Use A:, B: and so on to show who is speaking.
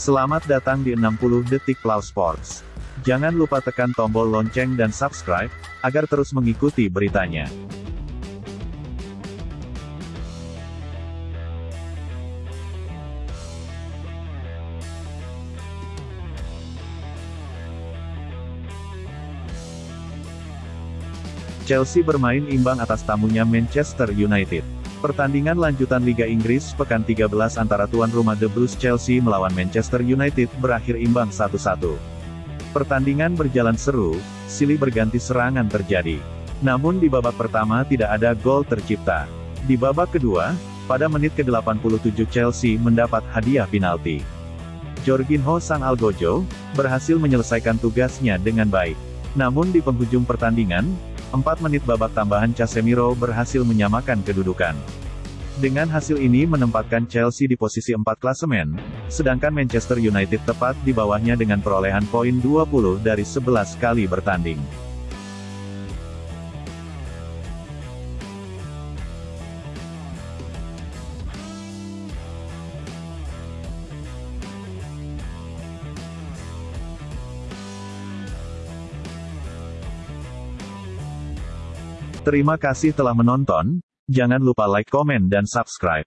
A: Selamat datang di 60 Detik Plau Sports. Jangan lupa tekan tombol lonceng dan subscribe, agar terus mengikuti beritanya. Chelsea bermain imbang atas tamunya Manchester United. Pertandingan lanjutan Liga Inggris pekan 13 antara tuan rumah The Blues Chelsea melawan Manchester United berakhir imbang 1-1. Pertandingan berjalan seru, silih berganti serangan terjadi. Namun di babak pertama tidak ada gol tercipta. Di babak kedua, pada menit ke-87 Chelsea mendapat hadiah penalti. Jorginho Sang Algojo, berhasil menyelesaikan tugasnya dengan baik. Namun di penghujung pertandingan, 4 menit babak tambahan Casemiro berhasil menyamakan kedudukan. Dengan hasil ini menempatkan Chelsea di posisi 4 klasemen, sedangkan Manchester United tepat di bawahnya dengan perolehan poin 20 dari 11 kali bertanding. Terima kasih telah menonton, jangan lupa like, komen dan subscribe.